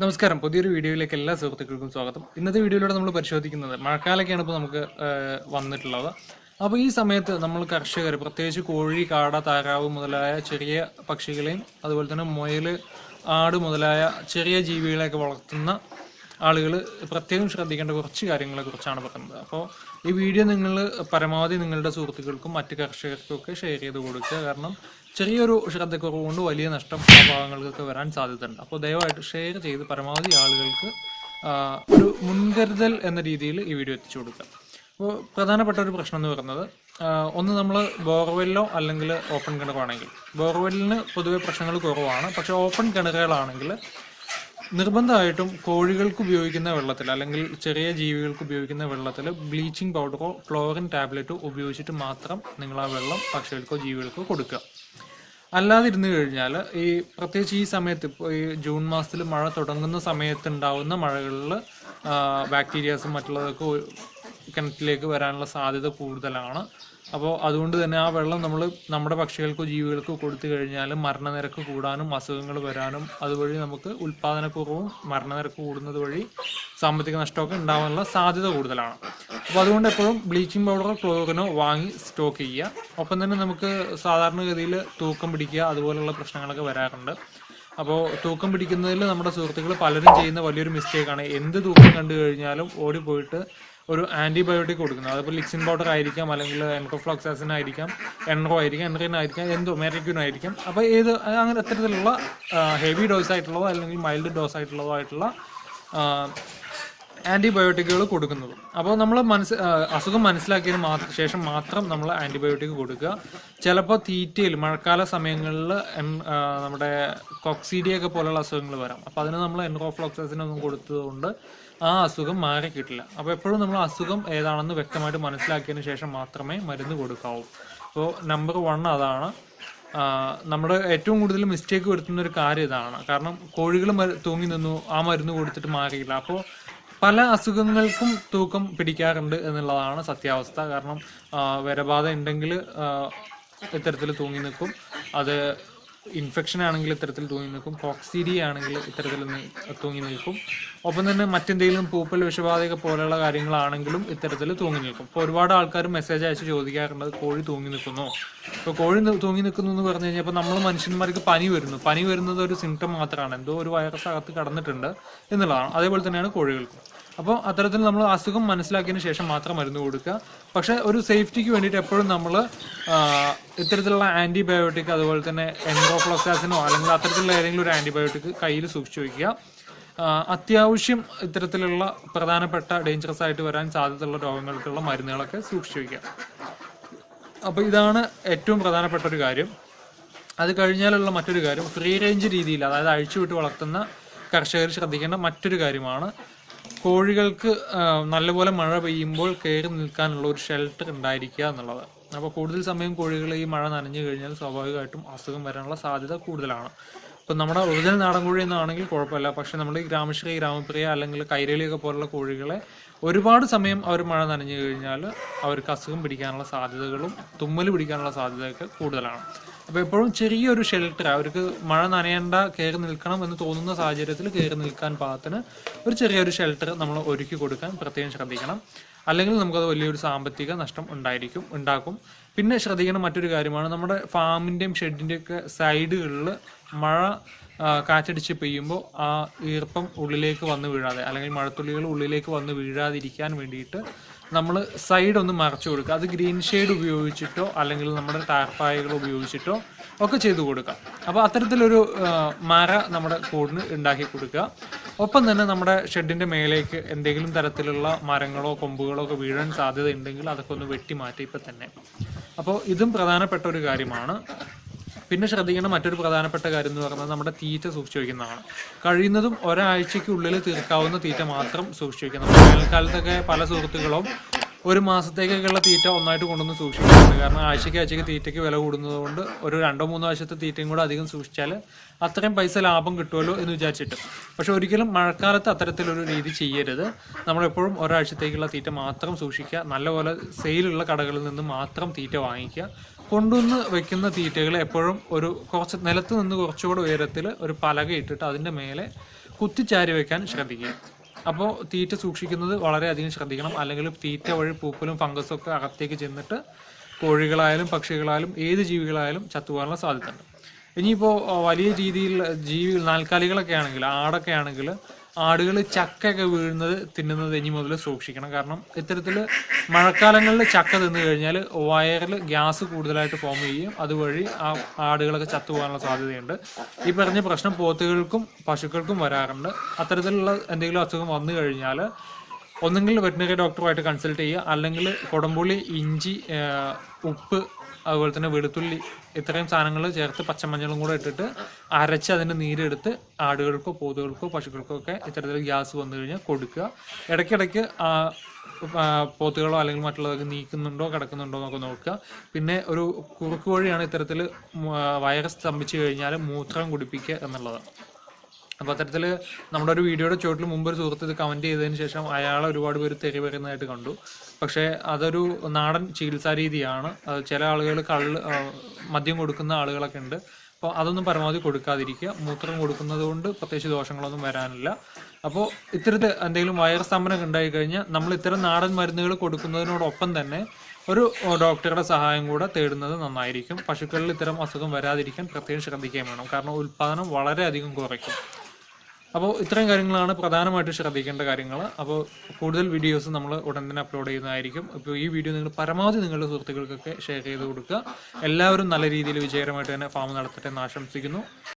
നമസ്കാരം. പുതിയൊരു വീഡിയോയിലേക്ക് എല്ലാ സുഹൃത്തുക്കൾക്കും സ്വാഗതം. ഇന്നത്തെ വീഡിയോയിലൂടെ നമ്മൾ പരിശോധിക്കുന്നത് മഴക്കാലൊക്കെയാണ് ഇപ്പോൾ നമുക്ക് വന്നിട്ടുള്ളത്. അപ്പോൾ ഈ സമയത്ത് നമ്മൾ കർഷകർ പ്രത്യേകിച്ച് കോഴി കാട താറാവ് മുതലായ ചെറിയ പക്ഷികളെയും അതുപോലെ തന്നെ മുയൽ ആട് മുതലായ ചെറിയ ജീവികളെയൊക്കെ വളർത്തുന്ന ആളുകൾ പ്രത്യേകം ശ്രദ്ധിക്കേണ്ട കുറച്ച് കാര്യങ്ങളെ കുറിച്ചാണ് പറയുന്നത്. അപ്പോൾ ഈ വീഡിയോ നിങ്ങൾ പരമാവധി നിങ്ങളുടെ സുഹൃത്തുക്കൾക്കും മറ്റ് കർഷകർക്കും ഒക്കെ ഷെയർ ചെയ്ത് കൊടുക്കുക. കാരണം ചെറിയൊരു ശ്രദ്ധക്കുറവ് കൊണ്ട് വലിയ നഷ്ടം ആ ഭാഗങ്ങൾക്കൊക്കെ വരാൻ സാധ്യതയുണ്ട്. അപ്പോൾ ദയവായിട്ട് ഷെയർ ചെയ്ത് പരമാവധി ആളുകൾക്ക് ഒരു മുൻകരുതൽ എന്ന രീതിയിൽ ഈ വീഡിയോ എത്തിച്ചു കൊടുക്കുക. അപ്പോൾ പ്രധാനപ്പെട്ട ഒരു പ്രശ്നം എന്ന് പറയുന്നത് ഒന്ന് നമ്മൾ ബോർവെല്ലോ അല്ലെങ്കിൽ ഓപ്പൺ കിണറാണെങ്കിൽ. ബോർവെല്ലിന് പൊതുവെ പ്രശ്നങ്ങൾ കുറവാണ്. പക്ഷേ ഓപ്പൺ കിണറുകളാണെങ്കിൽ നിർബന്ധമായിട്ടും കോഴികൾക്ക് ഉപയോഗിക്കുന്ന വെള്ളത്തിൽ അല്ലെങ്കിൽ ചെറിയ ജീവികൾക്ക് ഉപയോഗിക്കുന്ന വെള്ളത്തിൽ ബ്ലീച്ചിങ് പൗഡറോ ക്ലോറിൻ ടാബ്ലറ്റോ ഉപയോഗിച്ചിട്ട് മാത്രം നിങ്ങൾ ആ വെള്ളം പക്ഷികൾക്കോ ജീവികൾക്കോ കൊടുക്കുക. അല്ലാതെ ഇരുന്ന് കഴിഞ്ഞാൽ ഈ പ്രത്യേകിച്ച് ഈ സമയത്ത് ഇപ്പോൾ ഈ ജൂൺ മാസത്തിൽ മഴ തുടങ്ങുന്ന സമയത്ത് ഉണ്ടാവുന്ന മഴകളിൽ ബാക്ടീരിയാസും മറ്റുള്ളതൊക്കെ കിണറ്റിലേക്ക് വരാനുള്ള സാധ്യത കൂടുതലാണ്. അപ്പോൾ അതുകൊണ്ട് തന്നെ ആ വെള്ളം നമ്മൾ നമ്മുടെ പക്ഷികൾക്കോ ജീവികൾക്കോ കൊടുത്തു കഴിഞ്ഞാൽ മരണനിരക്ക് കൂടാനും അസുഖങ്ങൾ വരാനും അതുവഴി നമുക്ക് ഉൽപ്പാദനക്കുറവും മരണനിരക്ക് കൂടുന്നത് വഴി സാമ്പത്തിക നഷ്ടമൊക്കെ ഉണ്ടാകാനുള്ള സാധ്യത കൂടുതലാണ്. അപ്പോൾ അതുകൊണ്ട് എപ്പോഴും ബ്ലീച്ചിങ് പൗഡറോ ക്ലോറിനോ വാങ്ങി സ്റ്റോക്ക് ചെയ്യുക. ഒപ്പം തന്നെ നമുക്ക് സാധാരണഗതിയിൽ തൂക്കം പിടിക്കുക അതുപോലുള്ള പ്രശ്നങ്ങളൊക്കെ വരാറുണ്ട്. അപ്പോൾ തൂക്കം പിടിക്കുന്നതിൽ നമ്മുടെ സുഹൃത്തുക്കൾ പലരും ചെയ്യുന്ന വലിയൊരു മിസ്റ്റേക്കാണ് എന്ത് തൂക്കം കണ്ടു കഴിഞ്ഞാലും ഓടിപ്പോയിട്ട് ഒരു ആന്റിബയോട്ടിക് കൊടുക്കുന്നത്. അതിപ്പോൾ ലിക്സിൻ പൗഡർ ആയിരിക്കാം അല്ലെങ്കിൽ എൻട്രോഫ്ലോക്സാസിൻ ആയിരിക്കാം എൻറോ ആയിരിക്കാം എൻട്രീൻ ആയിരിക്കാം എന്തോ മെറിക്യൂൻ ആയിരിക്കാം. അപ്പോൾ ഏത് അങ്ങനെ അത്തരത്തിലുള്ള ഹെവി ഡോസ് ആയിട്ടുള്ളതോ അല്ലെങ്കിൽ മൈൽഡ് ഡോസ് ആയിട്ടുള്ളതോ ആയിട്ടുള്ള ആന്റിബയോട്ടിക്കുകൾ കൊടുക്കുന്നത്. അപ്പോൾ നമ്മൾ മനസ്സ് അസുഖം മനസ്സിലാക്കിയതിന് മാത്രം ശേഷം മാത്രം നമ്മൾ ആന്റിബയോട്ടിക് കൊടുക്കുക. ചിലപ്പോൾ തീറ്റയിൽ മഴക്കാല സമയങ്ങളിൽ നമ്മുടെ കോക്സീഡിയൊക്കെ പോലെയുള്ള അസുഖങ്ങൾ വരാം. അപ്പോൾ അതിന് നമ്മൾ എൻറോഫ്ലോക്സസിനൊന്നും കൊടുത്തതുകൊണ്ട് ആ അസുഖം മാറി കിട്ടില്ല. അപ്പോൾ എപ്പോഴും നമ്മൾ അസുഖം ഏതാണെന്ന് വ്യക്തമായിട്ട് മനസ്സിലാക്കിയതിന് ശേഷം മാത്രമേ മരുന്ന് കൊടുക്കാവൂ. അപ്പോൾ നമ്പർ വൺ അതാണ് നമ്മുടെ ഏറ്റവും കൂടുതൽ മിസ്റ്റേക്ക് വരുത്തുന്ന ഒരു കാര്യം ഇതാണ്. കാരണം കോഴികൾ തൂങ്ങി നിന്നു ആ മരുന്ന് കൊടുത്തിട്ട് മാറിയില്ല. അപ്പോൾ പല അസുഖങ്ങൾക്കും തൂക്കം പിടിക്കാറുണ്ട് എന്നുള്ളതാണ് സത്യാവസ്ഥ. കാരണം വരബാധ ഉണ്ടെങ്കിൽ ഇത്തരത്തിൽ തൂങ്ങി നിൽക്കും. അത് ഇൻഫെക്ഷൻ ആണെങ്കിൽ ഇത്തരത്തിൽ തൂങ്ങി നിൽക്കും. കോക്സീരി ആണെങ്കിൽ ഇത്തരത്തിൽ തൂങ്ങി നിൽക്കും. ഒപ്പം തന്നെ മറ്റെന്തെങ്കിലും പൂപ്പൽ വിഷബാധക പോലെയുള്ള കാര്യങ്ങളാണെങ്കിലും ഇത്തരത്തിൽ തൂങ്ങി നിൽക്കും. ഇപ്പോൾ ഒരുപാട് ആൾക്കാർ മെസ്സേജ് അയച്ച് ചോദിക്കാറുണ്ട് കോഴി തൂങ്ങി നിൽക്കുന്നു? ഇപ്പോൾ കോഴി തൂങ്ങി നിൽക്കുന്നു എന്ന് പറഞ്ഞു കഴിഞ്ഞാൽ ഇപ്പോൾ നമ്മൾ മനുഷ്യന്മാർക്ക് പനി വരുന്നു. പനി വരുന്നത് ഒരു സിംറ്റം മാത്രമാണ് എന്തോ ഒരു വൈറസ് അകത്ത് കടന്നിട്ടുണ്ട് എന്നുള്ളതാണ്. അതേപോലെ തന്നെയാണ് കോഴികൾക്കും. അപ്പോൾ അത്തരത്തിൽ നമ്മൾ അസുഖം മനസ്സിലാക്കിയതിന് ശേഷം മാത്രം മരുന്ന് കൊടുക്കുക. പക്ഷേ ഒരു സേഫ്റ്റിക്ക് വേണ്ടിയിട്ട് എപ്പോഴും നമ്മൾ ഇത്തരത്തിലുള്ള ആന്റിബയോട്ടിക് അതുപോലെ തന്നെ എൻഡോഫ്ലോക്സാസിനോ അല്ലെങ്കിൽ അത്തരത്തിലുള്ള ഏതെങ്കിലും ഒരു ആന്റിബയോട്ടിക് കയ്യിൽ സൂക്ഷിച്ചു വയ്ക്കുക. അത്യാവശ്യം ഇത്തരത്തിലുള്ള പ്രധാനപ്പെട്ട ഡേഞ്ചറസ് ആയിട്ട് വരാൻ സാധ്യതയുള്ള രോഗങ്ങൾക്കുള്ള മരുന്നുകളൊക്കെ സൂക്ഷിച്ചു വയ്ക്കുക. അപ്പോൾ ഇതാണ് ഏറ്റവും പ്രധാനപ്പെട്ട ഒരു കാര്യം. അത് കഴിഞ്ഞാലുള്ള മറ്റൊരു കാര്യം ഫ്രീ റേഞ്ച് രീതിയിൽ അതായത് അഴിച്ചുവിട്ട് വളർത്തുന്ന കർഷകർ ശ്രദ്ധിക്കേണ്ട മറ്റൊരു കാര്യമാണ്. കോഴികൾക്ക് നല്ലപോലെ മഴ പെയ്യുമ്പോൾ കയറി നിൽക്കാനുള്ള ഒരു ഷെൽട്ടർ ഉണ്ടായിരിക്കുക എന്നുള്ളത്. അപ്പോൾ കൂടുതൽ സമയം കോഴികളെ ഈ മഴ നനഞ്ഞു കഴിഞ്ഞാൽ സ്വാഭാവികമായിട്ടും അസുഖം വരാനുള്ള സാധ്യത കൂടുതലാണ്. ഇപ്പം നമ്മുടെ ഒറിജിനൽ നാടൻ കോഴി എന്നാണെങ്കിൽ കുഴപ്പമില്ല. പക്ഷേ നമ്മൾ ഈ ഗ്രാമശ്രീ ഗ്രാമപ്രിയ അല്ലെങ്കിൽ കൈരളിയൊക്കെ പോലുള്ള കോഴികളെ ഒരുപാട് സമയം അവർ മഴ നനഞ്ഞു കഴിഞ്ഞാൽ അവർക്ക് അസുഖം പിടിക്കാനുള്ള സാധ്യതകളും തുമ്മൽ പിടിക്കാനുള്ള സാധ്യതയൊക്കെ കൂടുതലാണ്. അപ്പോൾ എപ്പോഴും ചെറിയൊരു ഷെൽട്ടർ അവർക്ക് മഴ നനയേണ്ട കയറി നിൽക്കണം എന്ന് തോന്നുന്ന സാഹചര്യത്തിൽ കയറി നിൽക്കാൻ പാകത്തിന് ഒരു ചെറിയൊരു ഷെൽട്ടർ നമ്മൾ ഒരുക്കി കൊടുക്കാൻ പ്രത്യേകം ശ്രദ്ധിക്കണം. അല്ലെങ്കിൽ നമുക്കത് വലിയൊരു സാമ്പത്തിക നഷ്ടം ഉണ്ടായിരിക്കും ഉണ്ടാക്കും. പിന്നെ ശ്രദ്ധിക്കേണ്ട മറ്റൊരു കാര്യമാണ് നമ്മുടെ ഫാമിന്റെയും ഷെഡിന്റെയും ഒക്കെ സൈഡുകളിൽ മഴ കാറ്റടിച്ച് പെയ്യുമ്പോൾ ആ ഈർപ്പം ഉള്ളിലേക്ക് വന്ന് വീഴാതെ അല്ലെങ്കിൽ മഴത്തുള്ളികൾ ഉള്ളിലേക്ക് വന്ന് വീഴാതിരിക്കാൻ വേണ്ടിയിട്ട് നമ്മൾ സൈഡ് ഒന്ന് മറച്ചു കൊടുക്കുക. അത് ഗ്രീൻ ഷെയ്ഡ് ഉപയോഗിച്ചിട്ടോ അല്ലെങ്കിൽ നമ്മുടെ ടാർപ്പായകൾ ഉപയോഗിച്ചിട്ടോ ഒക്കെ ചെയ്തു കൊടുക്കുക. അപ്പോൾ അത്തരത്തിലൊരു മര നമ്മുടെ കൂടിന് ഉണ്ടാക്കി കൊടുക്കുക. ഒപ്പം തന്നെ നമ്മുടെ ഷെഡിന്റെ മേലേക്ക് എന്തെങ്കിലും തരത്തിലുള്ള മരങ്ങളോ കൊമ്പുകളോ ഒക്കെ വീഴാൻ സാധ്യത ഉണ്ടെങ്കിൽ അതൊക്കെ ഒന്ന് വെട്ടി മാറ്റി ഇപ്പം തന്നെ. അപ്പോൾ ഇതും പ്രധാനപ്പെട്ട ഒരു കാര്യമാണ്. പിന്നെ ശ്രദ്ധിക്കേണ്ട മറ്റൊരു പ്രധാനപ്പെട്ട കാര്യം എന്ന് പറയുന്നത് നമ്മുടെ തീറ്റ സൂക്ഷിച്ചു വയ്ക്കുന്നതാണ് കഴിയുന്നതും ഒരാഴ്ചയ്ക്കുള്ളിൽ തീർക്കാവുന്ന തീറ്റ മാത്രം സൂക്ഷിച്ചു വയ്ക്കണം വേനൽക്കാലത്തൊക്കെ പല സുഹൃത്തുക്കളും ഒരു മാസത്തേക്കൊക്കെയുള്ള തീറ്റ ഒന്നായിട്ട് കൊണ്ടുവന്ന് സൂക്ഷിക്കുന്നുണ്ട് കാരണം ആഴ്ചയ്ക്ക് ആഴ്ചയ്ക്ക് തീറ്റയ്ക്ക് വില കൂടുന്നത് കൊണ്ട് ഒരു രണ്ടോ മൂന്നോ ആഴ്ചത്തെ തീറ്റയും കൂടെ അധികം സൂക്ഷിച്ചാൽ അത്രയും പൈസ ലാഭം കിട്ടുമല്ലോ എന്ന് വിചാരിച്ചിട്ട്. പക്ഷെ ഒരിക്കലും മഴക്കാലത്ത് അത്തരത്തിലൊരു രീതി ചെയ്യരുത്. നമ്മളെപ്പോഴും ഒരാഴ്ചത്തേക്കുള്ള തീറ്റ മാത്രം സൂക്ഷിക്കുക. നല്ലപോലെ സെയിലുള്ള കടകളിൽ നിന്ന് മാത്രം തീറ്റ വാങ്ങിക്കുക. കൊണ്ടുവന്ന് വെക്കുന്ന തീറ്റകൾ എപ്പോഴും ഒരു കുറച്ച് നിലത്ത് നിന്ന് കുറച്ചുകൂടെ ഉയരത്തിൽ ഒരു പലക ഇട്ടിട്ട് അതിന്റെ മേലെ കുത്തിച്ചാരി വെക്കാൻ ശ്രദ്ധിക്കുക. അപ്പോൾ തീറ്റ സൂക്ഷിക്കുന്നത് വളരെയധികം ശ്രദ്ധിക്കണം. അല്ലെങ്കിൽ തീറ്റ വഴി പൂപ്പലും ഫംഗസും ഒക്കെ അകത്തേക്ക് ചെന്നിട്ട് കോഴികളായാലും പക്ഷികളായാലും ഏത് ജീവികളായാലും ചത്തുപോകാനുള്ള സാധ്യതയുണ്ട്. ഇനിയിപ്പോൾ വലിയ രീതിയിൽ ജീവി നാൽക്കാലികളൊക്കെ ആണെങ്കിൽ ആടൊക്കെ ആണെങ്കിൽ ആടുകൾ ചക്കയൊക്കെ വീഴുന്നത് തിന്നുന്നത് ഇനി മുതൽ സൂക്ഷിക്കണം. കാരണം ഇത്തരത്തിൽ മഴക്കാലങ്ങളിൽ ചക്ക തിന്നു കഴിഞ്ഞാൽ വയറിൽ ഗ്യാസ് കൂടുതലായിട്ട് ഫോം ചെയ്യും. അതുവഴി ആ ആടുകളൊക്കെ ചത്തുപോകാനുള്ള സാധ്യതയുണ്ട്. ഈ പറഞ്ഞ പ്രശ്നം പോത്തുകൾക്കും പശുക്കൾക്കും വരാറുണ്ട്. അത്തരത്തിലുള്ള എന്തെങ്കിലും അസുഖം വന്നു കഴിഞ്ഞാൽ ഒന്നെങ്കിൽ വെറ്റിനറി ഡോക്ടറുമായിട്ട് കൺസൾട്ട് ചെയ്യുക അല്ലെങ്കിൽ കുടംപുളി ഇഞ്ചി ഉപ്പ് അതുപോലെ തന്നെ വെളുത്തുള്ളി ഇത്രയും സാധനങ്ങൾ ചേർത്ത് പച്ചമഞ്ഞളും കൂടെ ഇട്ടിട്ട് അരച്ച് അതിന്റെ നീരെടുത്ത് ആടുകൾക്കോ പോത്തുകൾക്കോ പശുക്കൾക്കോ ഒക്കെ ഇത്തരത്തിൽ ഗ്യാസ് വന്നു കഴിഞ്ഞാൽ കൊടുക്കുക. ഇടയ്ക്കിടയ്ക്ക് പോത്തുകളോ അല്ലെങ്കിൽ മറ്റുള്ളതൊക്കെ നീക്കുന്നുണ്ടോ കിടക്കുന്നുണ്ടോ എന്നൊക്കെ നോക്കുക. പിന്നെ ഒരു കുറുക്ക് വഴിയാണ് ഇത്തരത്തിൽ വൈറസ് സ്തംഭിച്ചു കഴിഞ്ഞാൽ മൂത്രം കുടിപ്പിക്കുക എന്നുള്ളതാണ്. അപ്പോൾ അത്തരത്തിൽ നമ്മുടെ ഒരു വീഡിയോയുടെ ചുവട്ടിൽ മുമ്പ് ഒരു സുഹൃത്ത് ഇത് കമന്റ് ചെയ്തതിന് ശേഷം അയാളെ ഒരുപാട് പേര് തെറി പറയുന്നതായിട്ട് കണ്ടു. പക്ഷേ അതൊരു നാടൻ ചികിത്സാ രീതിയാണ്. ചില ആളുകൾ കള്ള് മദ്യം കൊടുക്കുന്ന ആളുകളൊക്കെ ഉണ്ട്. അപ്പോൾ അതൊന്നും പരമാവധി കൊടുക്കാതിരിക്കുക. മൂത്രം കൊടുക്കുന്നത് കൊണ്ട് പ്രത്യേകിച്ച് ദോഷങ്ങളൊന്നും വരാനില്ല. അപ്പോൾ ഇത്തരത്തിൽ എന്തെങ്കിലും വയർ സ്തംഭനമൊക്കെ ഉണ്ടായി കഴിഞ്ഞാൽ നമ്മൾ ഇത്തരം നാടൻ മരുന്നുകൾ കൊടുക്കുന്നതിനോടൊപ്പം തന്നെ ഒരു ഡോക്ടറുടെ സഹായം കൂടെ തേടുന്നത് നന്നായിരിക്കും. പശുക്കളിൽ ഇത്തരം അസുഖം വരാതിരിക്കാൻ പ്രത്യേകം ശ്രദ്ധിക്കുകയും വേണം. കാരണം ഉൽപ്പാദനം വളരെയധികം കുറയ്ക്കും. അപ്പോൾ ഇത്രയും കാര്യങ്ങളാണ് പ്രധാനമായിട്ട് ശ്രദ്ധിക്കേണ്ട കാര്യങ്ങൾ. അപ്പോൾ കൂടുതൽ വീഡിയോസ് നമ്മൾ ഉടൻ തന്നെ അപ്ലോഡ് ചെയ്യുന്നതായിരിക്കും. അപ്പോൾ ഈ വീഡിയോ നിങ്ങൾ പരമാവധി നിങ്ങളുടെ സുഹൃത്തുക്കൾക്കൊക്കെ ഷെയർ ചെയ്ത് കൊടുക്കുക. എല്ലാവരും നല്ല രീതിയിൽ വിജയകരമായിട്ട് തന്നെ ഫാം നടത്തട്ടെ എന്ന് ആശംസിക്കുന്നു.